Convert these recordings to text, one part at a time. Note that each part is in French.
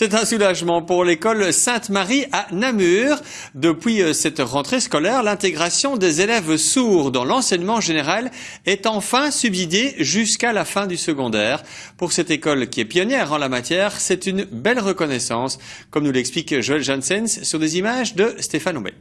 C'est un soulagement pour l'école Sainte-Marie à Namur. Depuis euh, cette rentrée scolaire, l'intégration des élèves sourds dans l'enseignement général est enfin subsidiée jusqu'à la fin du secondaire. Pour cette école qui est pionnière en la matière, c'est une belle reconnaissance, comme nous l'explique Joël Janssens sur des images de Stéphane Oumé.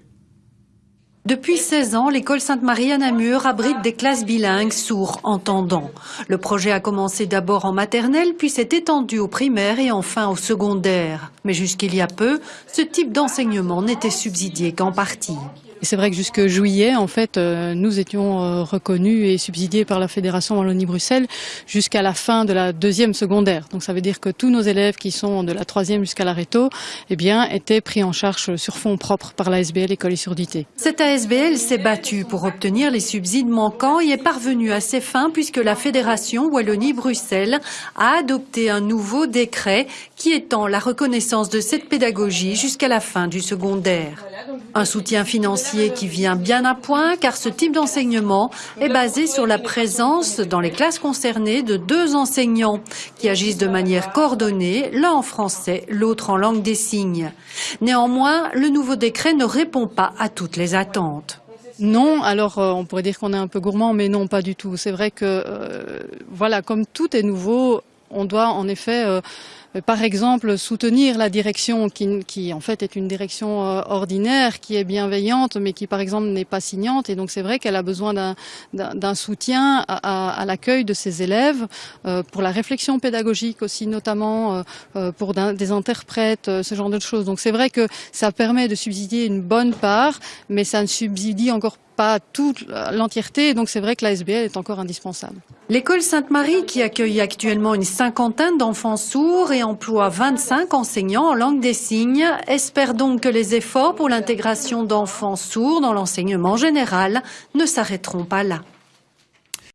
Depuis 16 ans, l'école Sainte-Marie à Namur abrite des classes bilingues sourds-entendants. Le projet a commencé d'abord en maternelle, puis s'est étendu au primaire et enfin au secondaire. Mais jusqu'il y a peu, ce type d'enseignement n'était subsidié qu'en partie. C'est vrai que jusque juillet, en fait, euh, nous étions euh, reconnus et subsidiés par la Fédération Wallonie-Bruxelles jusqu'à la fin de la deuxième secondaire. Donc ça veut dire que tous nos élèves qui sont de la troisième jusqu'à la réto, eh bien, étaient pris en charge sur fonds propres par l'ASBL École et Surdité. Cette ASBL s'est battue pour obtenir les subsides manquants et est parvenue à ses fins puisque la Fédération Wallonie-Bruxelles a adopté un nouveau décret qui étend la reconnaissance de cette pédagogie jusqu'à la fin du secondaire. Un soutien financier qui vient bien à point car ce type d'enseignement est basé sur la présence dans les classes concernées de deux enseignants qui agissent de manière coordonnée, l'un en français, l'autre en langue des signes. Néanmoins, le nouveau décret ne répond pas à toutes les attentes. Non, alors euh, on pourrait dire qu'on est un peu gourmand, mais non, pas du tout. C'est vrai que, euh, voilà, comme tout est nouveau, on doit en effet, euh, par exemple, soutenir la direction qui, en fait est une direction euh, ordinaire, qui est bienveillante, mais qui par exemple n'est pas signante. Et donc c'est vrai qu'elle a besoin d'un soutien à, l'accueil de ses élèves, euh, pour la réflexion pédagogique aussi, notamment pour des interprètes, ce genre de choses. Donc c'est vrai que ça permet de subsidier une bonne part, mais ça ne subsidie encore pas toute l'entièreté, donc c'est vrai que l'ASBL est encore indispensable. L'école Sainte-Marie, qui accueille actuellement une cinquantaine d'enfants sourds emploie 25 enseignants en langue des signes, espère donc que les efforts pour l'intégration d'enfants sourds dans l'enseignement général ne s'arrêteront pas là.